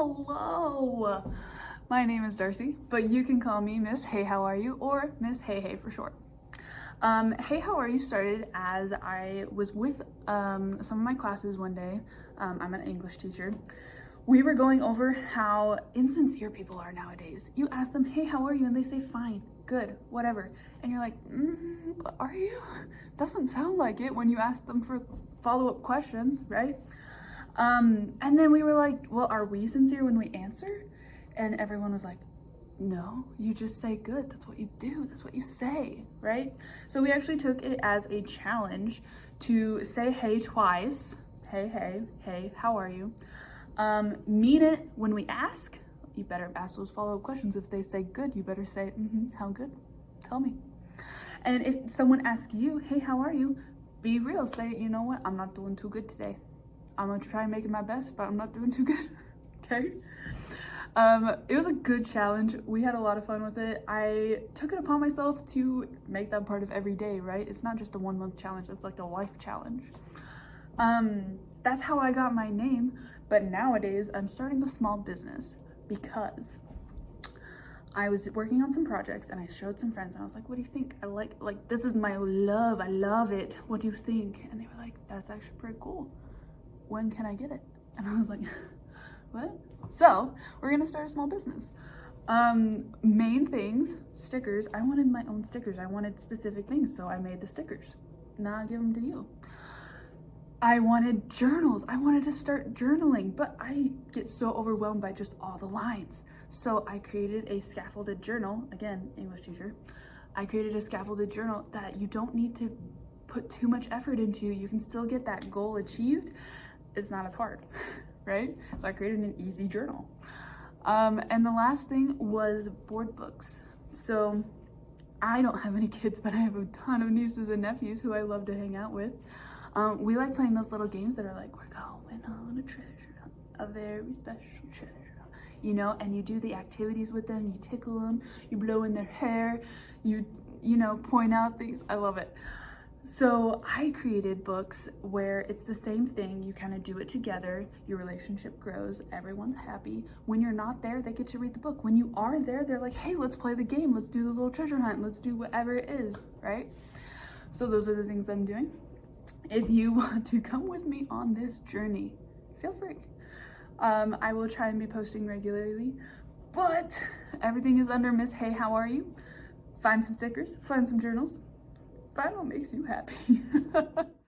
Hello! My name is Darcy, but you can call me Miss Hey How Are You or Miss Hey Hey for short. Um, hey How Are You started as I was with um, some of my classes one day. Um, I'm an English teacher. We were going over how insincere people are nowadays. You ask them, hey, how are you? And they say, fine, good, whatever. And you're like, mm, are you? Doesn't sound like it when you ask them for follow-up questions, right? Um, and then we were like, well, are we sincere when we answer? And everyone was like, no, you just say good. That's what you do. That's what you say, right? So we actually took it as a challenge to say hey twice. Hey, hey, hey, how are you? Um, mean it when we ask. You better ask those follow-up questions. If they say good, you better say, mm-hmm, how good? Tell me. And if someone asks you, hey, how are you? Be real. Say, you know what? I'm not doing too good today. I'm gonna try making my best, but I'm not doing too good. okay? Um, it was a good challenge. We had a lot of fun with it. I took it upon myself to make that part of every day, right? It's not just a one month challenge, it's like the life challenge. Um, that's how I got my name, but nowadays I'm starting a small business because I was working on some projects and I showed some friends and I was like, what do you think? I like, like, this is my love. I love it. What do you think? And they were like, that's actually pretty cool when can I get it? And I was like, what? So we're gonna start a small business. Um, main things, stickers. I wanted my own stickers. I wanted specific things, so I made the stickers. Now I give them to you. I wanted journals. I wanted to start journaling, but I get so overwhelmed by just all the lines. So I created a scaffolded journal, again, English teacher. I created a scaffolded journal that you don't need to put too much effort into. You can still get that goal achieved it's not as hard, right? So I created an easy journal. Um, and the last thing was board books. So I don't have any kids, but I have a ton of nieces and nephews who I love to hang out with. Um, we like playing those little games that are like, we're going on a treasure, a very special treasure, you know, and you do the activities with them, you tickle them, you blow in their hair, you, you know, point out things. I love it. So I created books where it's the same thing. You kind of do it together. Your relationship grows. Everyone's happy. When you're not there, they get to read the book. When you are there, they're like, hey, let's play the game. Let's do the little treasure hunt. Let's do whatever it is, right? So those are the things I'm doing. If you want to come with me on this journey, feel free. Um, I will try and be posting regularly, but everything is under Miss Hey, how are you? Find some stickers, find some journals, find what makes you happy.